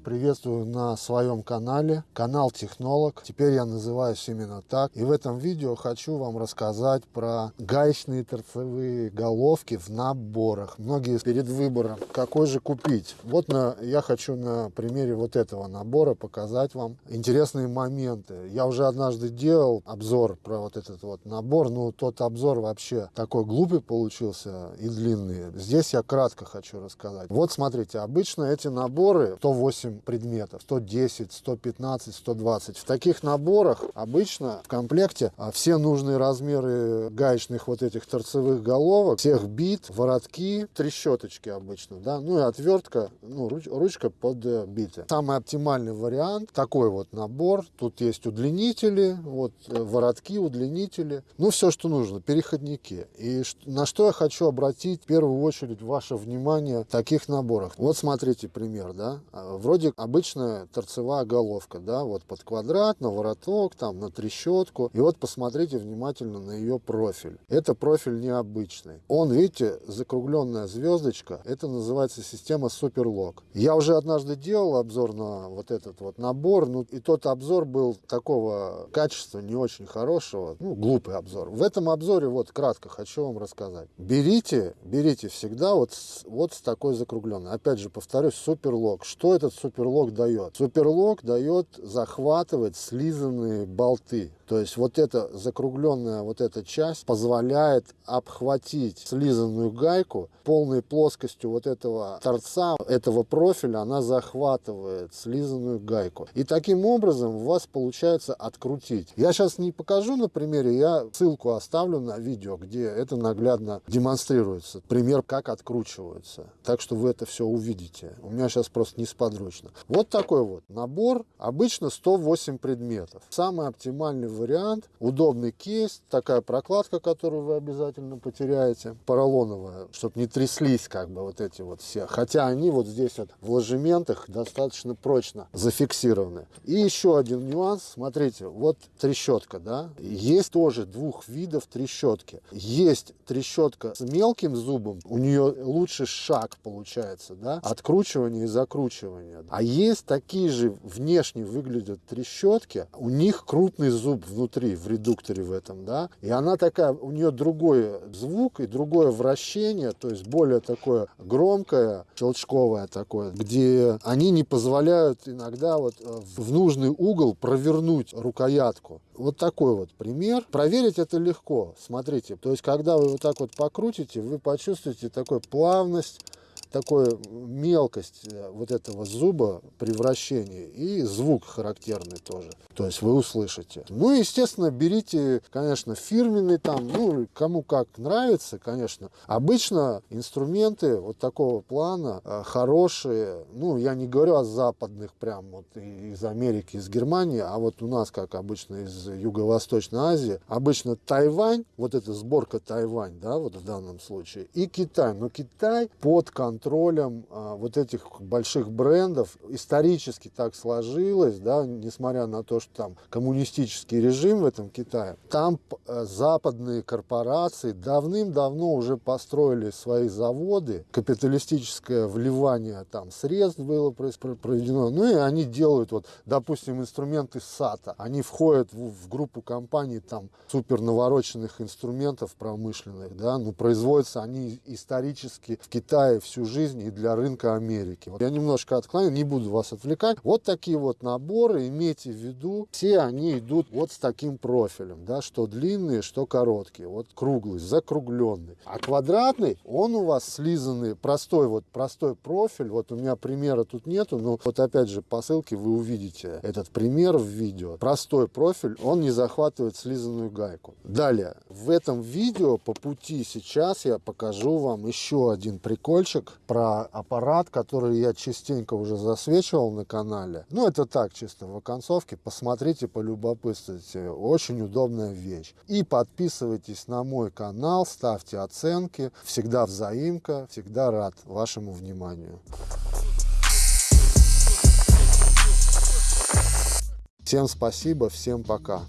приветствую на своем канале, канал Технолог. Теперь я называюсь именно так. И в этом видео хочу вам рассказать про гаечные торцевые головки в наборах. Многие перед выбором, какой же купить. Вот на, я хочу на примере вот этого набора показать вам интересные моменты. Я уже однажды делал обзор про вот этот вот набор, но тот обзор вообще такой глупый получился и длинный. Здесь я кратко хочу рассказать. Вот смотрите, обычно эти наборы 108 8 предметов, 110, 115, 120. В таких наборах обычно в комплекте а, все нужные размеры гаечных вот этих торцевых головок, всех бит, воротки, трещоточки обычно, да, ну и отвертка, ну, руч, ручка под э, биты. Самый оптимальный вариант, такой вот набор, тут есть удлинители, вот э, воротки, удлинители, ну все, что нужно, переходники. И на что я хочу обратить в первую очередь ваше внимание в таких наборах. Вот смотрите пример, да, а, вроде вроде обычная торцевая головка, да, вот под квадрат, на вороток, там, на трещотку. И вот посмотрите внимательно на ее профиль. Это профиль необычный. Он, видите, закругленная звездочка, это называется система Суперлок. Я уже однажды делал обзор на вот этот вот набор, ну и тот обзор был такого качества не очень хорошего, ну, глупый обзор. В этом обзоре вот кратко хочу вам рассказать. Берите, берите всегда вот, вот с такой закругленной. Опять же, повторюсь, Суперлок. Что этот Суперлок? Суперлок дает? Суперлок дает захватывать слизанные болты. То есть вот эта закругленная вот эта часть позволяет обхватить слизанную гайку полной плоскостью вот этого торца, этого профиля, она захватывает слизанную гайку. И таким образом у вас получается открутить. Я сейчас не покажу на примере, я ссылку оставлю на видео, где это наглядно демонстрируется. Пример, как откручиваются. Так что вы это все увидите. У меня сейчас просто несподручно. Вот такой вот набор. Обычно 108 предметов. Самый оптимальный вариант. Удобный кейс, такая прокладка, которую вы обязательно потеряете, поролоновая, чтобы не тряслись как бы вот эти вот все. Хотя они вот здесь вот в ложементах достаточно прочно зафиксированы. И еще один нюанс, смотрите, вот трещотка, да, есть тоже двух видов трещотки. Есть трещотка с мелким зубом, у нее лучше шаг получается, да, откручивание и закручивание. А есть такие же внешне выглядят трещотки, у них крупный зуб внутри, в редукторе в этом, да, и она такая, у нее другой звук и другое вращение, то есть более такое громкое, щелчковое такое, где они не позволяют иногда вот э, в нужный угол провернуть рукоятку. Вот такой вот пример. Проверить это легко. Смотрите, то есть когда вы вот так вот покрутите, вы почувствуете такую плавность, такой мелкость э, вот этого зуба при вращении и звук характерный тоже. То есть вы услышите. Ну, естественно, берите, конечно, фирменный там, ну, кому как нравится, конечно. Обычно инструменты вот такого плана э, хорошие, ну, я не говорю о западных прям вот из Америки, из Германии, а вот у нас, как обычно, из Юго-Восточной Азии, обычно Тайвань, вот эта сборка Тайвань, да, вот в данном случае, и Китай. Но Китай под контролем контролем а, вот этих больших брендов. Исторически так сложилось, да, несмотря на то, что там коммунистический режим в этом Китае. Там э, западные корпорации давным-давно уже построили свои заводы. Капиталистическое вливание там средств было проведено. Ну и они делают, вот, допустим, инструменты САТа. Они входят в, в группу компаний там супер навороченных инструментов промышленных, да, но производятся они исторически в Китае всю жизнь и для рынка Америки. Вот я немножко отклоню, не буду вас отвлекать. Вот такие вот наборы, имейте в виду, все они идут вот с таким профилем, да, что длинные, что короткие. Вот круглый, закругленный. А квадратный, он у вас слизанный, простой вот, простой профиль. Вот у меня примера тут нету, но вот опять же по ссылке вы увидите этот пример в видео. Простой профиль, он не захватывает слизанную гайку. Далее, в этом видео по пути сейчас я покажу вам еще один прикольчик про аппарат, который я частенько уже засвечивал на канале. Ну, это так, чисто в оконцовке. Посмотрите, полюбопытствуйте. Очень удобная вещь. И подписывайтесь на мой канал, ставьте оценки. Всегда взаимка, всегда рад вашему вниманию. Всем спасибо, всем пока.